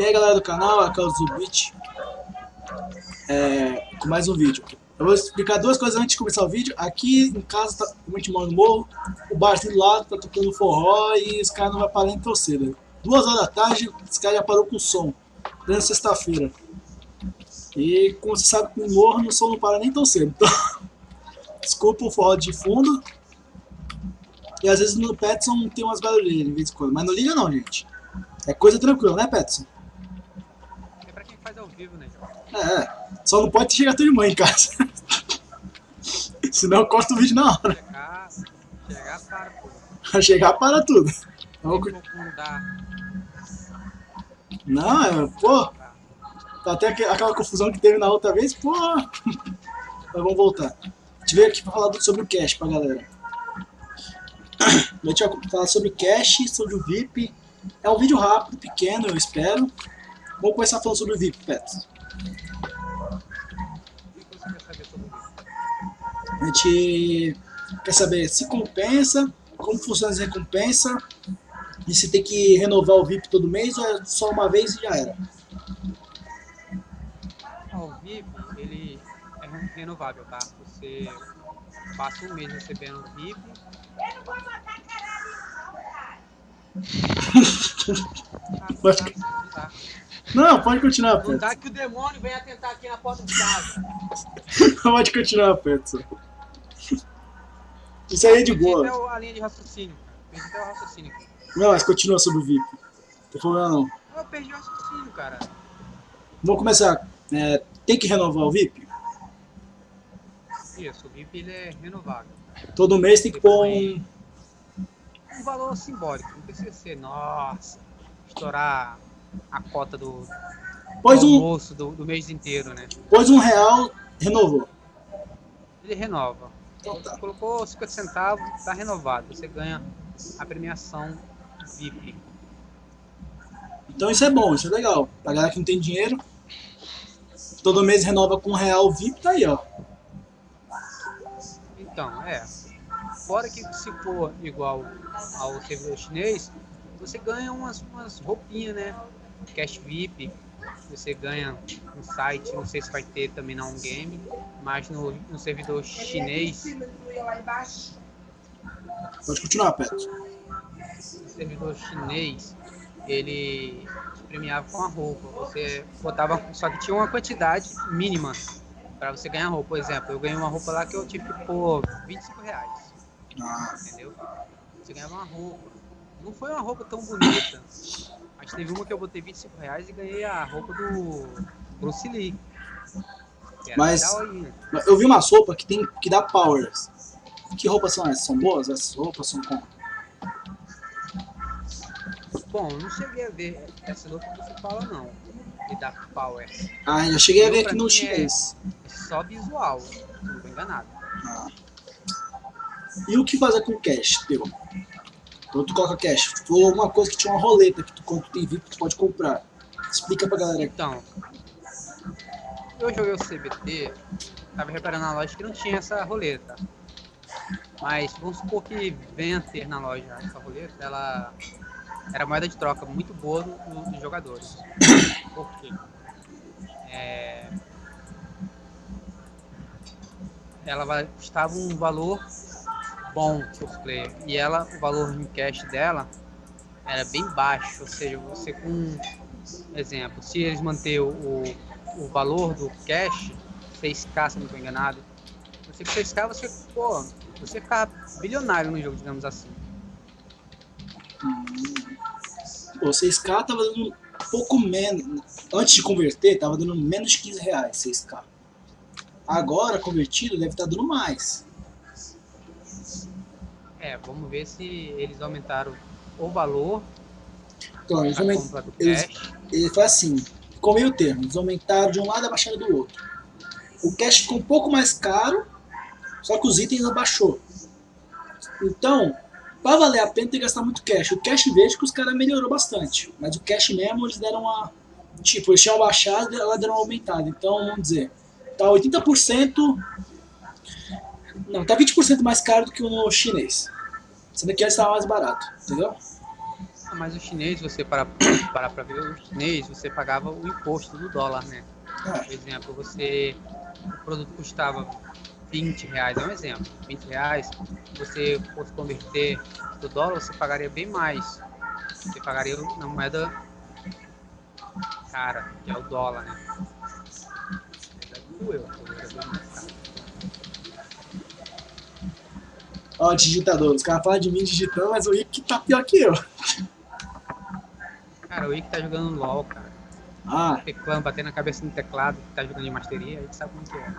E aí galera do canal, aqui é o Zubit é, com mais um vídeo. Eu vou explicar duas coisas antes de começar o vídeo. Aqui em casa, tá, como a gente mora no morro, o barzinho do lado tá tocando forró e os caras não vão parar nem torcida. Duas horas da tarde, os caras já parou com o som, plena sexta-feira. E como você sabe, o morro, o som não para nem tão cedo. Então, desculpa o forró de fundo. E às vezes no Petson tem umas barulheiras de vez em quando, mas não liga não, gente. É coisa tranquila, né, Petson? É faz ao vivo, né? É, só não pode chegar tua irmã em casa. Senão eu corto o vídeo na hora. Chegar, chegar para. Pra chegar para tudo. Então, não, é, pô, tá até aque- aquela confusão que teve na outra vez, pô. Mas vamos voltar. A gente veio aqui pra falar sobre o cash pra galera. A gente vai falar sobre o cash, sobre o VIP. É um vídeo rápido, pequeno, eu espero. Vamos começar falando sobre o VIP, Pet. O que você quer saber sobre isso? A gente quer saber se compensa, como funciona as recompensas, e se tem que renovar o VIP todo mês ou é só uma vez e já era. O VIP, ele é renovável, tá? Você passa um mês recebendo o VIP. Ah, Vai tá, ficar- não tá. Não, pode continuar, Não Pet. dá que o demônio venha tentar aqui na porta de casa. Pode continuar, Petson. Isso aí é de Perdi boa. o- a linha de raciocínio. Perdi até o raciocínio. Não, mas continua sobre o VIP. Não tem problema não. Eu perdi o raciocínio, cara. Vamos começar. É, tem que renovar o VIP? Isso, o VIP ele é renovável. Todo mês tem que pôr um... um valor simbólico, não precisa ser, nossa, estourar a cota do, Pôs do um, almoço do, do mês inteiro, né? pôs um real, renovou. Ele renova. Então tá. Colocou 50 centavos, tá renovado. Você ganha a premiação VIP. Então isso é bom, isso é legal. Pra galera que não tem dinheiro, todo mês renova com um real VIP, tá aí, ó. Então, é. Fora que se for igual ao servidor chinês, você ganha umas, umas roupinhas, né? Cash VIP. Você ganha no site, não sei se vai ter também na um game, mas no, no servidor chinês Pode continuar, Petson. o servidor chinês ele te premiava com a roupa. Você botava, só que tinha uma quantidade mínima para você ganhar roupa. Por exemplo, eu ganhei uma roupa lá que eu tive que pôr 25 reais, Ah, entendeu? Você ganhava uma roupa. Não foi uma roupa tão bonita, mas teve uma que eu botei 25 reais e ganhei a roupa do Bruce Lee. Era Mas- eu vi uma sopa que tem que dá powers. Que roupas são essas? São boas? Essas roupas são como? Bom, eu não cheguei a ver essa roupa que você fala não. E da Power. Ah, já cheguei a ver aqui no é- chinês. É só visual, não estou enganado. Ah. E o que fazer com cash, teu? Tu coloca cash. Foi alguma coisa que tinha uma roleta que tu, tu tem VIP, tu pode comprar. Explica pra galera. Então, eu joguei o CBT, tava reparando na loja que não tinha essa roleta. Mas vamos supor que venha a ter na loja essa roleta, ela era moeda de troca muito boa do- do- dos jogadores. Por quê? É, Ela custava um valor bom por player. E ela, o valor em cash dela era bem baixo. Ou seja, você com exemplo, se eles manter o, o valor do cash, 6k se não estou enganado, você com 6k você, pô, você ficar bilionário no jogo, digamos assim. Pô, 6K tava dando um pouco menos. Antes de converter, tava dando menos de 15 reais 6K. Agora, convertido, deve estar dando mais. É, vamos ver se eles aumentaram o valor Então, eles aument- eles- foi assim, ficou meio termo. Eles aumentaram de um lado e abaixaram do outro. O cash ficou um pouco mais caro, só que os itens abaixou. Então, pra valer a pena tem que gastar muito cash. O cash vejo que os caras melhorou bastante. Mas o cash mesmo eles deram uma. Tipo, eles tinham abaixado e ela deram uma aumentada. Então, vamos dizer, tá 80%. Não, tá 20% mais caro do que o chinês. Sendo que esse estava mais barato, entendeu? Ah, mas o chinês, você para para pra ver o chinês, você pagava o imposto do dólar, né? É. Por exemplo, você o produto custava 20 reais, é um exemplo, 20 reais, você fosse converter do dólar, você pagaria bem mais. Você pagaria na moeda cara, que é o dólar, né? Do euro, o euro é bem mais Ó, digitador. Os caras falam de mim digitando, mas o Ike tá pior que eu. Cara, o Ike tá jogando LOL, cara. Ah, Teclando, batendo a cabeça no teclado, tá jogando de masteria, a gente sabe como que é.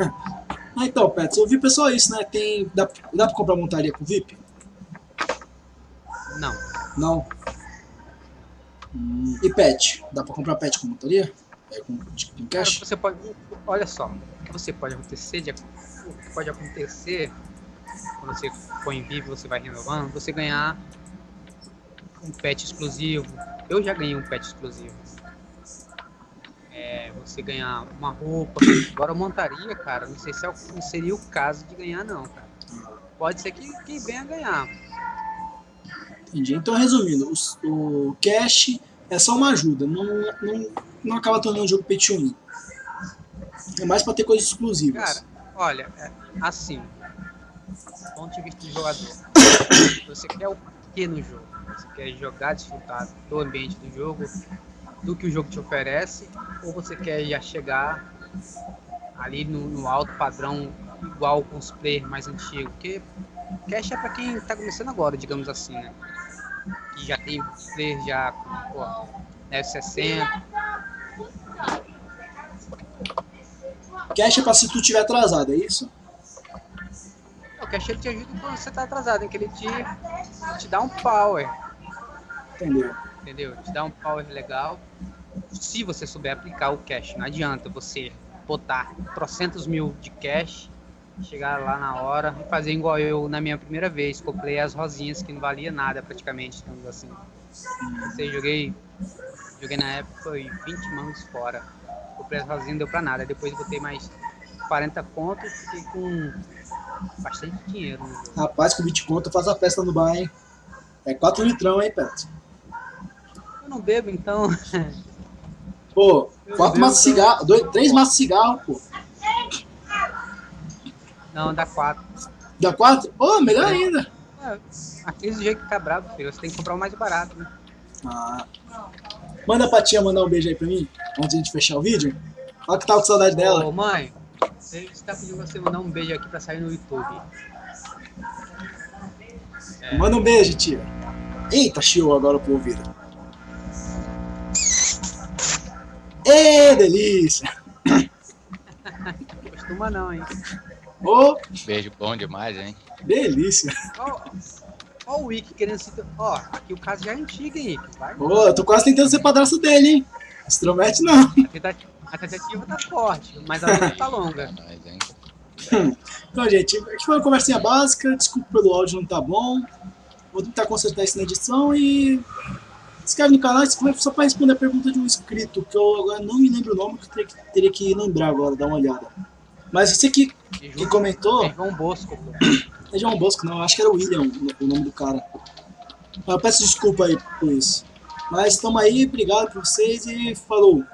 ah então, Pets, eu vi pessoal isso, né? Tem. Dá, dá pra comprar montaria com VIP? Não, Não. Hum, e pet? Dá pra comprar pet com montaria? É com, de- com Cara, cash? você pode. Olha só, o que você pode acontecer, de, o que pode acontecer você põe em vivo, você vai renovando, você ganhar um pet exclusivo. Eu já ganhei um pet exclusivo. É, você ganhar uma roupa. Agora montaria, cara, não sei se é o- não seria o caso de ganhar não, cara. Pode ser que quem venha ganhar. Entendi. Então, resumindo, os- o cash é só uma ajuda, não, não, não acaba tornando o jogo pay to win. É mais pra ter coisas exclusivas. Cara, olha, é, assim, do ponto de vista do jogador, você quer o que no jogo? Você quer jogar, desfrutar do ambiente do jogo, do que o jogo te oferece, ou você quer já chegar ali no, no alto padrão igual com os players mais antigos? Porque cash é pra quem tá começando agora, digamos assim, né? Que já tem players já com, pô, F60, Cash é pra se tu tiver atrasado, é isso? O cash ele te ajuda quando você tá atrasado, em que ele te, te dá um power, Entendeu? entendeu? Te dá um power legal. Se você souber aplicar o cash, não adianta você botar trocentos mil de cash, chegar lá na hora e fazer igual eu na minha primeira vez. Comprei as rosinhas que não valia nada praticamente, digamos assim. Sei, joguei, joguei na época foi 20 mãos fora. Comprei as rosinhas, não deu pra nada. Depois botei mais 40 contos, fiquei com bastante dinheiro jogo. Rapaz, com 20 conto faço a festa no bar, hein? É 4 litrão, hein, Pet? Eu não bebo, então. Pô, Meu 4 Deus, maços de cigarro, 2, 3 maços de cigarro, pô. Não, dá 4. Dá 4? Ô, melhor ainda. É, aqui do jeito que tá brabo, filho. Você tem que comprar o mais barato, né? Ah. Manda pra tia mandar um beijo aí pra mim, antes de a gente fechar o vídeo. Fala que tava com saudade dela. Ô, mãe, você tá pedindo você mandar um beijo aqui pra sair no YouTube. É. Manda um beijo, tia. Eita, chiou agora pro ouvido. Ê, delícia! Costuma não, hein? Ô, Beijo bom demais, hein? delícia. Ó, ó o Wiki querendo se... Ó, aqui o caso já é antigo, hein? Vai. Ô, eu tô quase tentando ser padrasto dele, hein? Estromete não. Tentativa, a tentativa tá forte, mas a luta tá longa. É? Então, gente, aqui foi uma conversinha básica. Desculpa pelo áudio não tá bom. Vou tentar consertar isso na edição e. Se inscreve no canal, só pra responder a pergunta de um inscrito, que eu agora não me lembro o nome, que eu teria que, teria que lembrar agora, dar uma olhada. Mas você que, que comentou, tem João Bosco, pô. é João Bosco, não, acho que era o William o nome do cara. Mas eu peço desculpa aí por isso. Mas estamos aí, obrigado por vocês e falou!